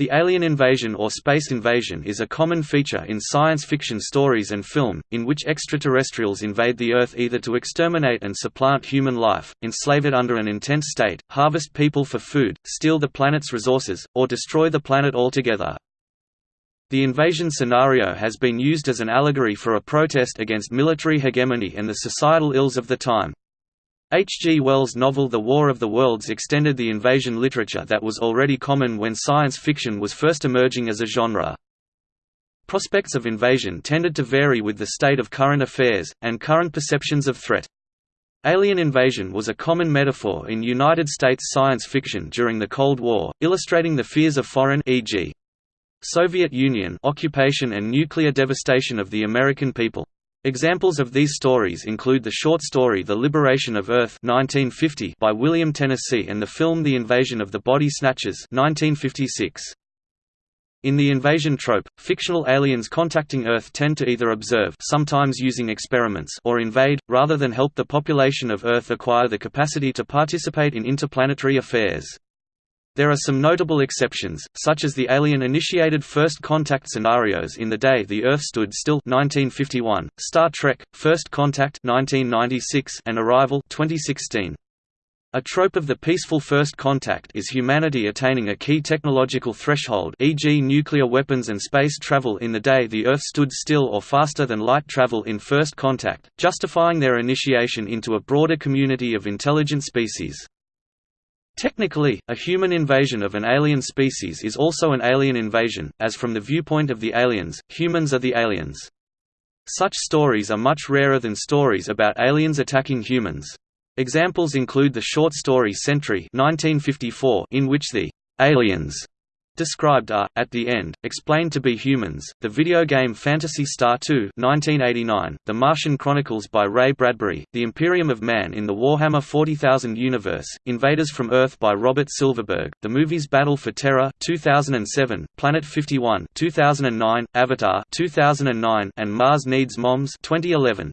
The alien invasion or space invasion is a common feature in science fiction stories and film, in which extraterrestrials invade the Earth either to exterminate and supplant human life, enslave it under an intense state, harvest people for food, steal the planet's resources, or destroy the planet altogether. The invasion scenario has been used as an allegory for a protest against military hegemony and the societal ills of the time. H. G. Wells' novel The War of the Worlds extended the invasion literature that was already common when science fiction was first emerging as a genre. Prospects of invasion tended to vary with the state of current affairs, and current perceptions of threat. Alien invasion was a common metaphor in United States science fiction during the Cold War, illustrating the fears of foreign e.g. Soviet Union occupation and nuclear devastation of the American people. Examples of these stories include the short story The Liberation of Earth 1950 by William Tennessee and the film The Invasion of the Body Snatchers 1956. In the invasion trope, fictional aliens contacting Earth tend to either observe sometimes using experiments or invade, rather than help the population of Earth acquire the capacity to participate in interplanetary affairs. There are some notable exceptions, such as the alien-initiated first contact scenarios in The Day the Earth Stood Still 1951, Star Trek: First Contact 1996, and Arrival 2016. A trope of the peaceful first contact is humanity attaining a key technological threshold e.g. nuclear weapons and space travel in the day the Earth stood still or faster than light travel in first contact, justifying their initiation into a broader community of intelligent species. Technically, a human invasion of an alien species is also an alien invasion, as from the viewpoint of the aliens, humans are the aliens. Such stories are much rarer than stories about aliens attacking humans. Examples include the short story Sentry 1954 in which the aliens described are, at the end, explained to be humans. The video game Phantasy Star 2 1989, The Martian Chronicles by Ray Bradbury, The Imperium of Man in the Warhammer 40,000 universe, Invaders from Earth by Robert Silverberg, the movies Battle for Terra 2007, Planet 51 2009, Avatar 2009, and Mars Needs Moms 2011.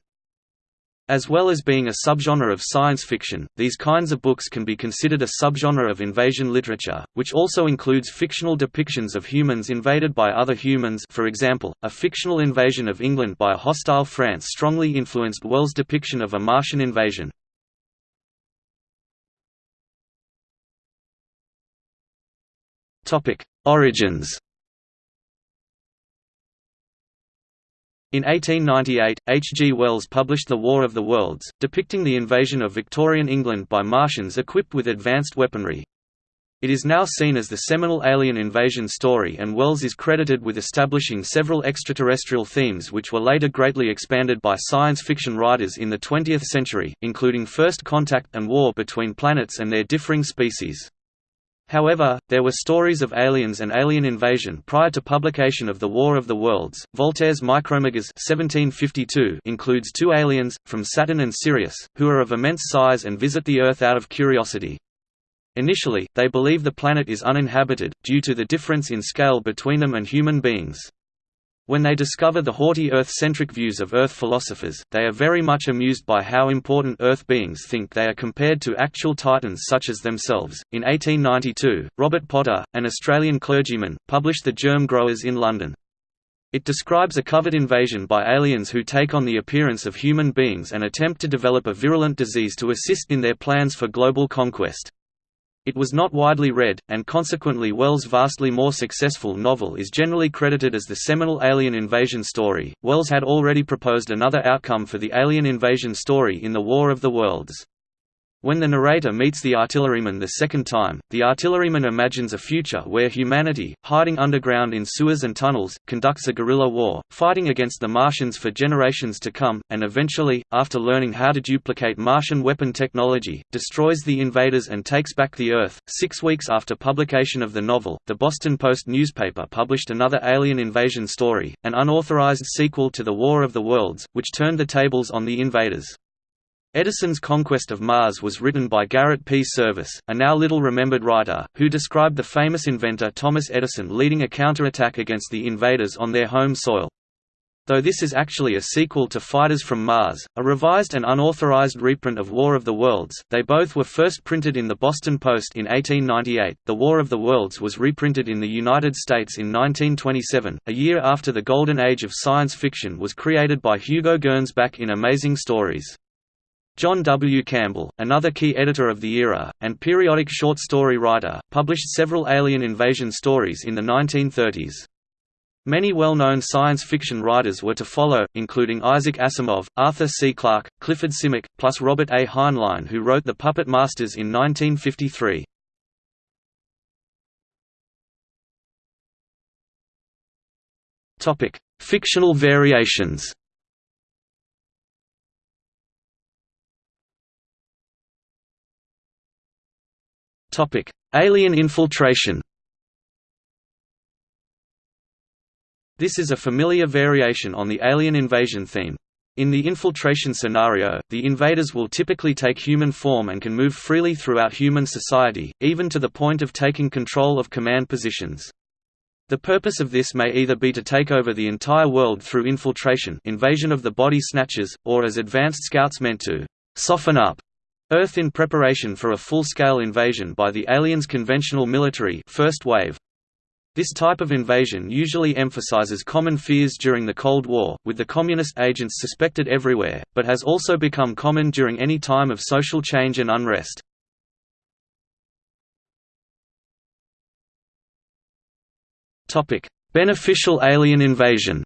As well as being a subgenre of science fiction, these kinds of books can be considered a subgenre of invasion literature, which also includes fictional depictions of humans invaded by other humans for example, a fictional invasion of England by a hostile France strongly influenced Wells' depiction of a Martian invasion. Origins In 1898, H. G. Wells published The War of the Worlds, depicting the invasion of Victorian England by Martians equipped with advanced weaponry. It is now seen as the seminal alien invasion story and Wells is credited with establishing several extraterrestrial themes which were later greatly expanded by science fiction writers in the 20th century, including first contact and war between planets and their differing species. However, there were stories of aliens and alien invasion prior to publication of The War of the Worlds. Voltaire's Micromegas (1752) includes two aliens from Saturn and Sirius, who are of immense size and visit the Earth out of curiosity. Initially, they believe the planet is uninhabited, due to the difference in scale between them and human beings. When they discover the haughty Earth-centric views of Earth philosophers, they are very much amused by how important Earth beings think they are compared to actual titans such as themselves. In 1892, Robert Potter, an Australian clergyman, published The Germ Growers in London. It describes a covert invasion by aliens who take on the appearance of human beings and attempt to develop a virulent disease to assist in their plans for global conquest. It was not widely read, and consequently Wells' vastly more successful novel is generally credited as the seminal alien invasion story. Wells had already proposed another outcome for the alien invasion story in The War of the Worlds. When the narrator meets the artilleryman the second time, the artilleryman imagines a future where humanity, hiding underground in sewers and tunnels, conducts a guerrilla war, fighting against the Martians for generations to come, and eventually, after learning how to duplicate Martian weapon technology, destroys the invaders and takes back the Earth. Six weeks after publication of the novel, the Boston Post newspaper published another alien invasion story, an unauthorized sequel to The War of the Worlds, which turned the tables on the invaders. Edison's Conquest of Mars was written by Garrett P. Serviss, a now little-remembered writer, who described the famous inventor Thomas Edison leading a counterattack against the invaders on their home soil. Though this is actually a sequel to Fighters from Mars, a revised and unauthorized reprint of War of the Worlds, they both were first printed in the Boston Post in 1898. The War of the Worlds was reprinted in the United States in 1927, a year after the golden age of science fiction was created by Hugo Gernsback in Amazing Stories. John W. Campbell, another key editor of the era, and periodic short story writer, published several alien invasion stories in the 1930s. Many well-known science fiction writers were to follow, including Isaac Asimov, Arthur C. Clarke, Clifford Simak, plus Robert A. Heinlein who wrote The Puppet Masters in 1953. Fictional variations Alien infiltration This is a familiar variation on the alien invasion theme. In the infiltration scenario, the invaders will typically take human form and can move freely throughout human society, even to the point of taking control of command positions. The purpose of this may either be to take over the entire world through infiltration invasion of the body snatchers, or as advanced scouts meant to «soften up» Earth in preparation for a full-scale invasion by the aliens' conventional military first wave. This type of invasion usually emphasizes common fears during the Cold War, with the communist agents suspected everywhere, but has also become common during any time of social change and unrest. Beneficial alien invasion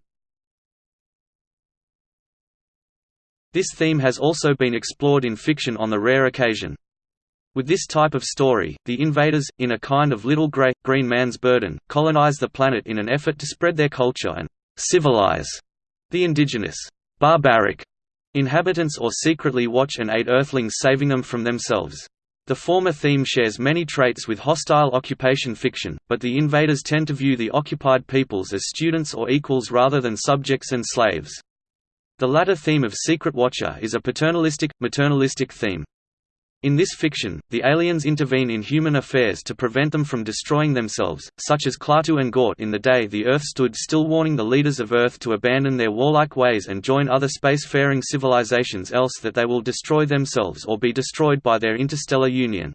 This theme has also been explored in fiction on the rare occasion, with this type of story, the invaders, in a kind of little grey, green man's burden, colonize the planet in an effort to spread their culture and «civilize» the indigenous «barbaric» inhabitants or secretly watch and aid Earthlings saving them from themselves. The former theme shares many traits with hostile occupation fiction, but the invaders tend to view the occupied peoples as students or equals rather than subjects and slaves. The latter theme of Secret Watcher is a paternalistic, maternalistic theme. In this fiction, the aliens intervene in human affairs to prevent them from destroying themselves, such as Klaatu and Gort in the day the Earth stood still warning the leaders of Earth to abandon their warlike ways and join other spacefaring civilizations else that they will destroy themselves or be destroyed by their interstellar union.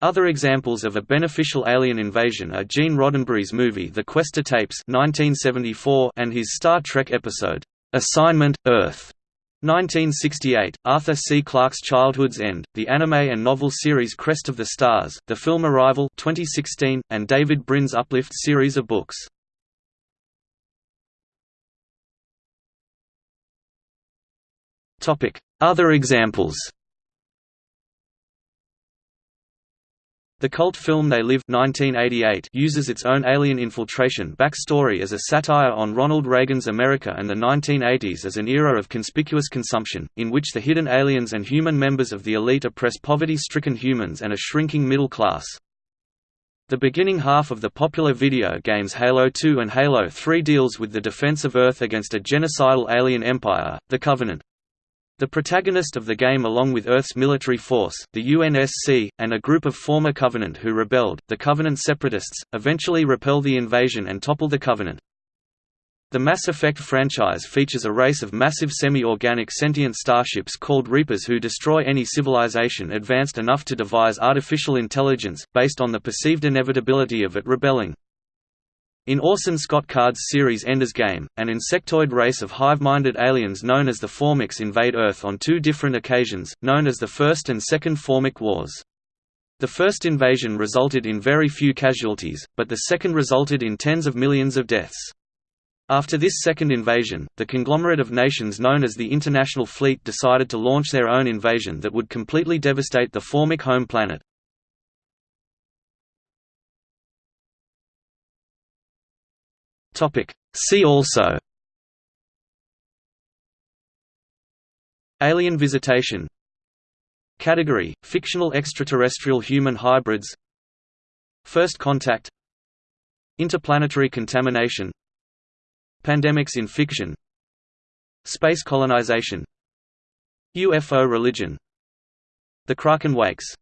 Other examples of a beneficial alien invasion are Gene Roddenberry's movie The Questor Tapes 1974 and his Star Trek episode, "'Assignment, Earth' 1968, Arthur C. Clarke's Childhood's End, the anime and novel series Crest of the Stars, the film Arrival 2016, and David Brin's Uplift series of books. Other examples The cult film They Live 1988 uses its own alien infiltration backstory as a satire on Ronald Reagan's America and the 1980s as an era of conspicuous consumption, in which the hidden aliens and human members of the elite oppress poverty-stricken humans and a shrinking middle class. The beginning half of the popular video games Halo 2 and Halo 3 deals with the defense of Earth against a genocidal alien empire, the Covenant. The protagonist of the game along with Earth's military force, the UNSC, and a group of former Covenant who rebelled, the Covenant Separatists, eventually repel the invasion and topple the Covenant. The Mass Effect franchise features a race of massive semi-organic sentient starships called Reapers who destroy any civilization advanced enough to devise artificial intelligence, based on the perceived inevitability of it rebelling. In Orson Scott Card's series Ender's Game, an insectoid race of hive-minded aliens known as the Formics invade Earth on two different occasions, known as the First and Second Formic Wars. The first invasion resulted in very few casualties, but the second resulted in tens of millions of deaths. After this second invasion, the conglomerate of nations known as the International Fleet decided to launch their own invasion that would completely devastate the Formic home planet. Topic. See also. Alien visitation. Category: Fictional extraterrestrial human hybrids. First contact. Interplanetary contamination. Pandemics in fiction. Space colonization. UFO religion. The Kraken wakes